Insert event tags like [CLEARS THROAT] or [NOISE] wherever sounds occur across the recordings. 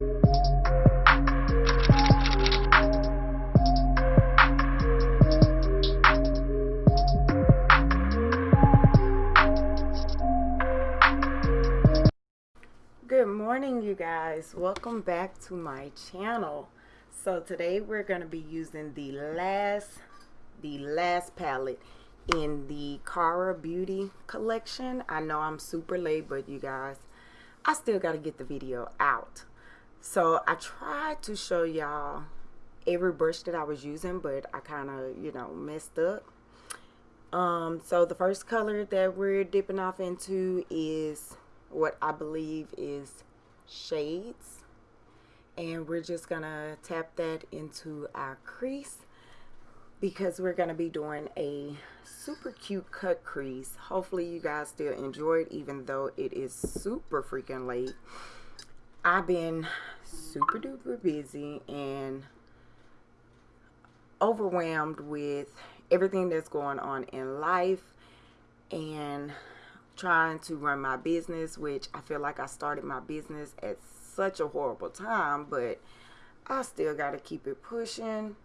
Good morning you guys. Welcome back to my channel. So today we're going to be using the last the last palette in the Kara Beauty collection. I know I'm super late but you guys I still got to get the video out. So I tried to show y'all every brush that I was using but I kind of you know messed up. Um, so the first color that we're dipping off into is what I believe is shades. And we're just gonna tap that into our crease because we're gonna be doing a super cute cut crease. Hopefully you guys still enjoy it even though it is super freaking late I've been super duper busy and overwhelmed with everything that's going on in life and trying to run my business, which I feel like I started my business at such a horrible time, but I still got to keep it pushing.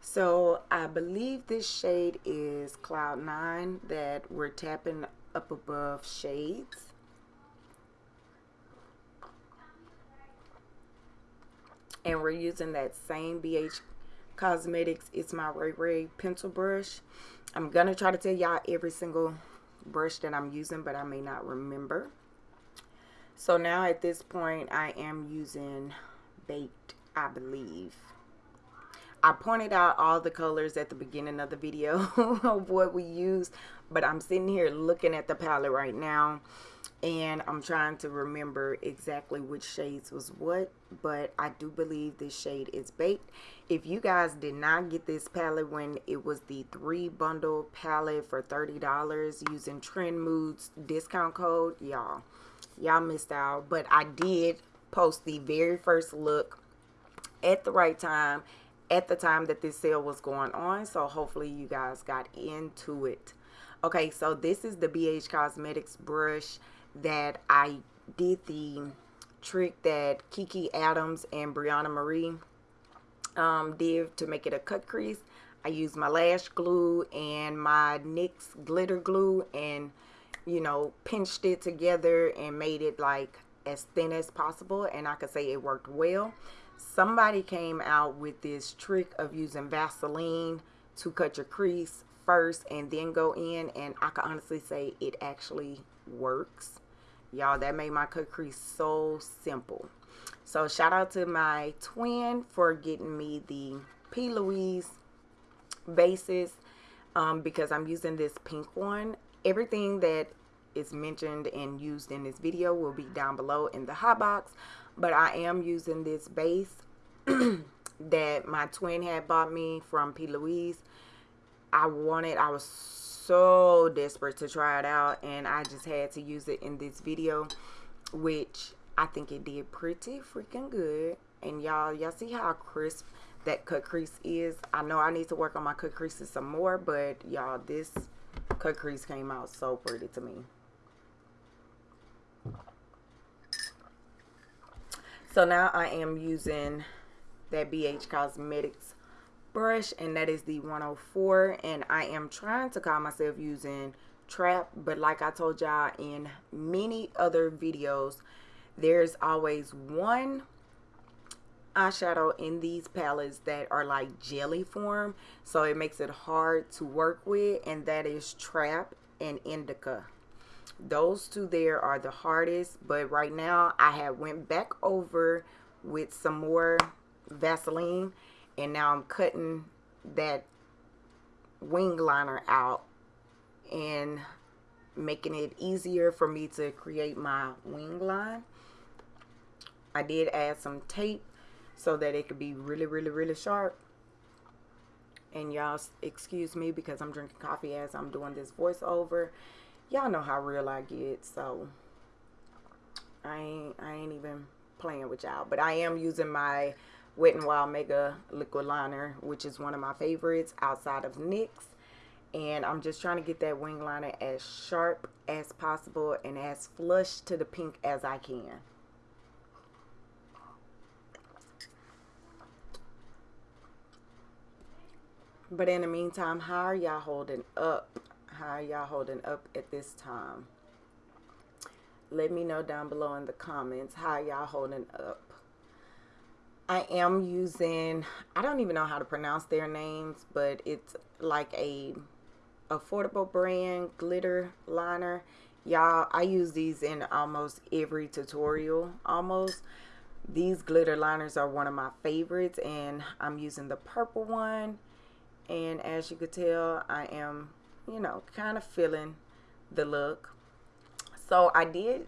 So I believe this shade is Cloud 9 that we're tapping up above shades. And we're using that same BH Cosmetics It's My Ray Ray pencil brush. I'm going to try to tell y'all every single brush that I'm using, but I may not remember. So now at this point, I am using Baked, I believe. I pointed out all the colors at the beginning of the video [LAUGHS] of what we used, but I'm sitting here looking at the palette right now and I'm trying to remember exactly which shades was what but I do believe this shade is baked. If you guys did not get this palette when it was the three bundle palette for $30 using Trendmood's discount code y'all y'all missed out. But I did post the very first look at the right time at the time that this sale was going on so hopefully you guys got into it okay so this is the BH Cosmetics brush that I did the trick that Kiki Adams and Brianna Marie um, did to make it a cut crease. I used my lash glue and my NYX glitter glue and you know pinched it together and made it like as thin as possible and I could say it worked well. Somebody came out with this trick of using Vaseline to cut your crease first and then go in and I can honestly say it actually works. Y'all that made my cut crease so simple. So shout out to my twin for getting me the P. Louise bases um, because I'm using this pink one. Everything that is mentioned and used in this video will be down below in the hot box but I am using this base [CLEARS THROAT] that my twin had bought me from P. Louise. I wanted I was so desperate to try it out and I just had to use it in this video which I think it did pretty freaking good. And y'all y'all see how crisp that cut crease is? I know I need to work on my cut creases some more but y'all this cut crease came out so pretty to me so now I am using that BH Cosmetics brush and that is the 104 and I am trying to call myself using trap but like I told y'all in many other videos there's always one eyeshadow in these palettes that are like jelly form so it makes it hard to work with and that is trap and indica those two there are the hardest but right now I have went back over with some more Vaseline and now I'm cutting that wing liner out and making it easier for me to create my wing line. I did add some tape so that it could be really really really sharp. And y'all excuse me because I'm drinking coffee as I'm doing this voiceover y'all know how real I get, so I ain't I ain't even playing with y'all. But I am using my Wet n Wild Mega Liquid Liner, which is one of my favorites outside of NYX. And I'm just trying to get that wing liner as sharp as possible and as flush to the pink as I can. But in the meantime, how are y'all holding up? How y'all holding up at this time? Let me know down below in the comments how y'all holding up. I am using I don't even know how to pronounce their names, but it's like a affordable brand glitter liner. Y'all, I use these in almost every tutorial almost. These glitter liners are one of my favorites and I'm using the purple one. And as you could tell, I am, you know, kind of feeling the look. So I did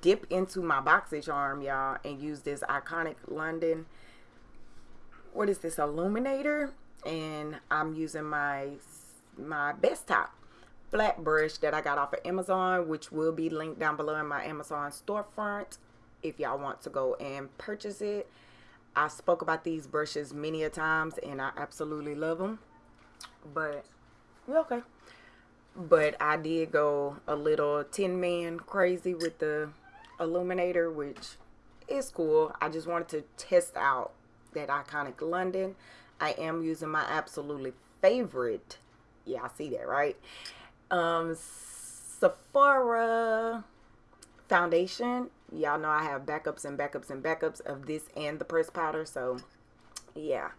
dip into my BoxyCharm, y'all, and use this iconic London, what is this, illuminator? And I'm using my, my best top flat brush that I got off of Amazon, which will be linked down below in my Amazon storefront if y'all want to go and purchase it. I spoke about these brushes many a times and I absolutely love them. But, yeah, okay but I did go a little tin man crazy with the illuminator which is cool. I just wanted to test out that iconic London. I am using my absolutely favorite yeah I see that right? Um Sephora foundation. Y'all know I have backups and backups and backups of this and the press powder so yeah.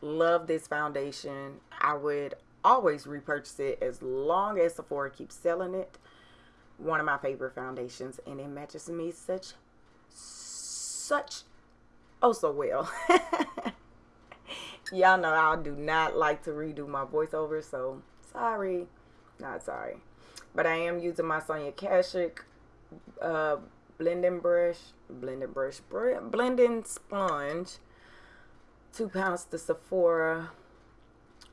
Love this foundation. I would always repurchase it as long as Sephora keeps selling it. One of my favorite foundations, and it matches me such, such, oh so well. [LAUGHS] Y'all know I do not like to redo my voiceover, so sorry, not sorry. But I am using my Sonia Kashuk uh, blending brush, blending brush, blending sponge, two pounds to Sephora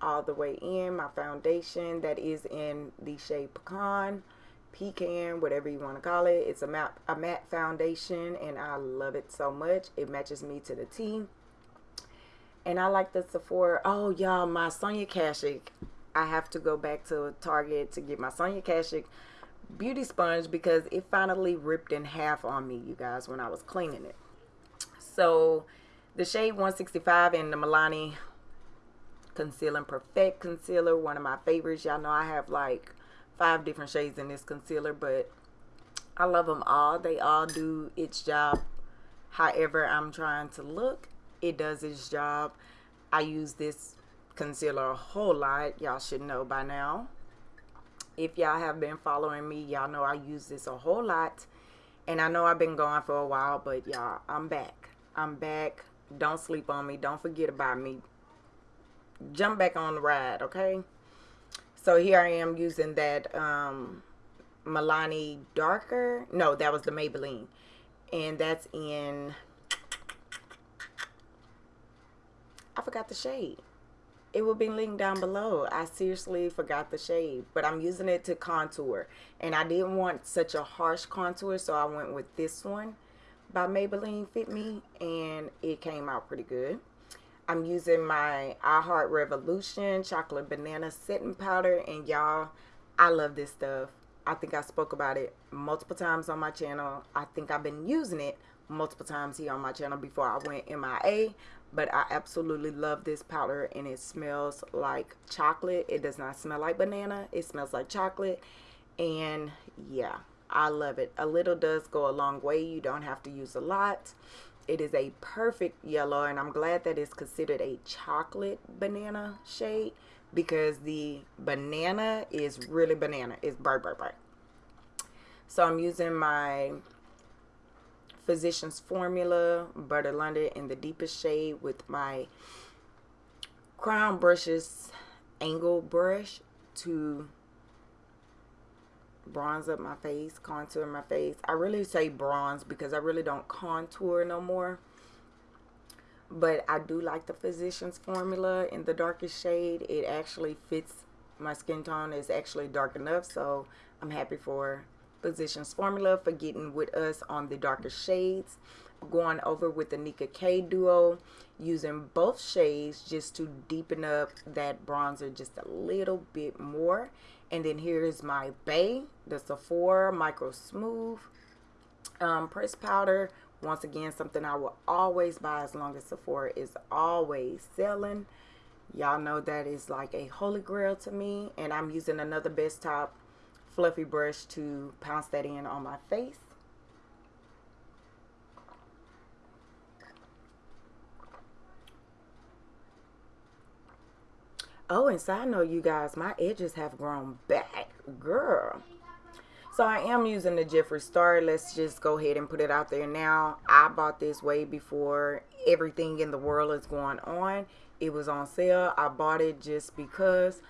all the way in my foundation that is in the shade pecan pecan whatever you want to call it. It's a matte a matte foundation and I love it so much. It matches me to the T. And I like the Sephora. Oh y'all my Sonia Kashuk I have to go back to Target to get my Sonia Kashuk beauty sponge because it finally ripped in half on me you guys when I was cleaning it. So the shade 165 and the Milani Concealing Perfect concealer, one of my favorites. Y'all know I have like five different shades in this concealer, but I love them all. They all do its job. However, I'm trying to look, it does its job. I use this concealer a whole lot. Y'all should know by now. If y'all have been following me, y'all know I use this a whole lot. And I know I've been gone for a while, but y'all, I'm back. I'm back. Don't sleep on me. Don't forget about me jump back on the ride, okay? So here I am using that um, Milani Darker. No, that was the Maybelline. And that's in... I forgot the shade. It will be linked down below. I seriously forgot the shade. But I'm using it to contour. And I didn't want such a harsh contour, so I went with this one by Maybelline Fit Me. And it came out pretty good. I'm using my I Heart Revolution chocolate banana setting powder and y'all I love this stuff. I think I spoke about it multiple times on my channel. I think I've been using it multiple times here on my channel before I went MIA. But I absolutely love this powder and it smells like chocolate. It does not smell like banana. It smells like chocolate. And yeah, I love it. A little does go a long way. You don't have to use a lot. It is a perfect yellow and I'm glad that it's considered a chocolate banana shade because the banana is really banana. It's bright, bright, bright. So I'm using my Physicians Formula Butter London in the deepest shade with my Crown Brushes angle brush to bronze up my face, contour my face. I really say bronze because I really don't contour no more. But I do like the Physicians Formula in the darkest shade. It actually fits my skin tone. It's actually dark enough. So I'm happy for Physicians Formula for getting with us on the darkest shades. Going over with the Nicka K Duo. Using both shades just to deepen up that bronzer just a little bit more and then here is my Bay, the Sephora Micro Smooth um, press powder. Once again, something I will always buy as long as Sephora is always selling. Y'all know that is like a holy grail to me. And I'm using another Best Top fluffy brush to pounce that in on my face. Oh, and side note, you guys, my edges have grown back. Girl. So I am using the Jeffree Star. Let's just go ahead and put it out there now. I bought this way before everything in the world is going on. It was on sale. I bought it just because.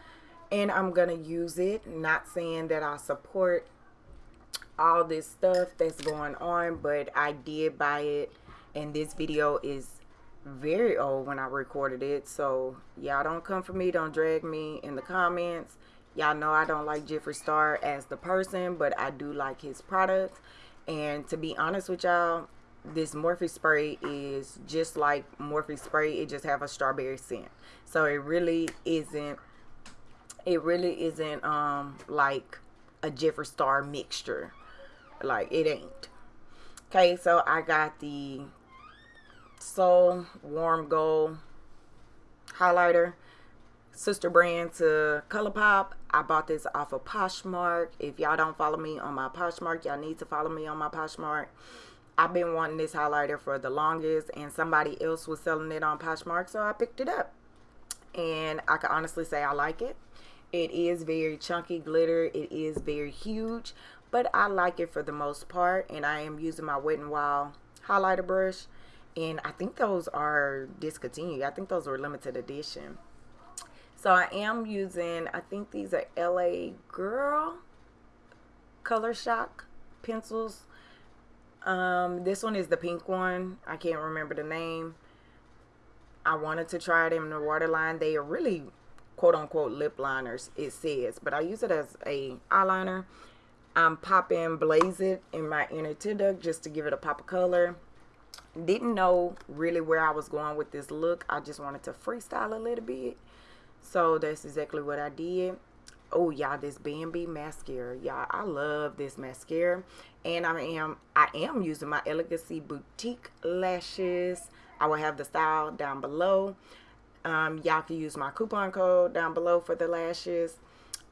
And I'm going to use it. Not saying that I support all this stuff that's going on. But I did buy it. And this video is very old when I recorded it. So y'all don't come for me. Don't drag me in the comments. Y'all know I don't like Jeffree Star as the person, but I do like his products. And to be honest with y'all, this Morphe spray is just like Morphe spray. It just have a strawberry scent. So it really isn't, it really isn't um like a Jeffree Star mixture. Like it ain't. Okay, so I got the Soul Warm Gold highlighter. Sister brand to ColourPop. I bought this off of Poshmark. If y'all don't follow me on my Poshmark, y'all need to follow me on my Poshmark. I've been wanting this highlighter for the longest and somebody else was selling it on Poshmark, so I picked it up. And I can honestly say I like it. It is very chunky glitter. It is very huge, but I like it for the most part. And I am using my Wet n Wild highlighter brush and I think those are discontinued. I think those were limited edition. So I am using, I think these are LA Girl Color Shock pencils. Um, this one is the pink one. I can't remember the name. I wanted to try them in the waterline. They are really quote unquote lip liners, it says, but I use it as a eyeliner. I'm popping Blaze It in my inner tear duct just to give it a pop of color didn't know really where I was going with this look. I just wanted to freestyle a little bit. So that's exactly what I did. Oh, y'all, this Bambi mascara. Y'all, I love this mascara. And I am I am using my Elegancy Boutique lashes. I will have the style down below. Um, y'all can use my coupon code down below for the lashes.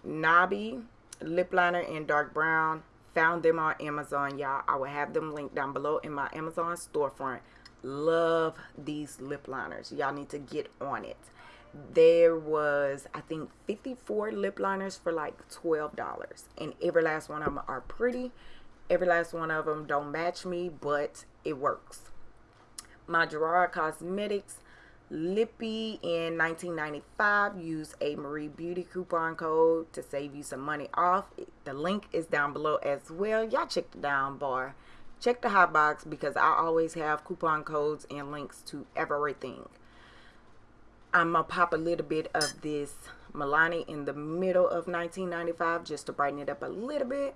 Nobby lip liner in dark brown Found them on Amazon, y'all. I will have them linked down below in my Amazon storefront. Love these lip liners. Y'all need to get on it. There was, I think, 54 lip liners for like $12. And every last one of them are pretty. Every last one of them don't match me, but it works. My Gerard Cosmetics Lippy in 1995. Use a Marie Beauty coupon code to save you some money off. The link is down below as well. Y'all check the down bar. Check the hot box because I always have coupon codes and links to everything. I'm going to pop a little bit of this Milani in the middle of 1995 just to brighten it up a little bit.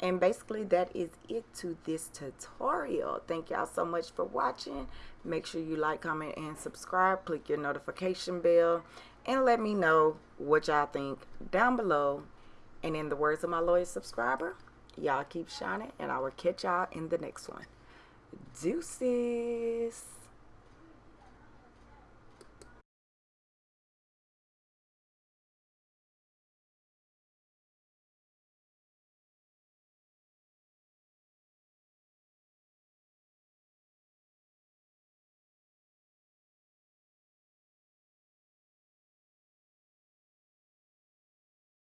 And basically that is it to this tutorial. Thank y'all so much for watching. Make sure you like, comment, and subscribe. Click your notification bell. And let me know what y'all think down below. And in the words of my loyal subscriber, y'all keep shining. And I will catch y'all in the next one. Deuces.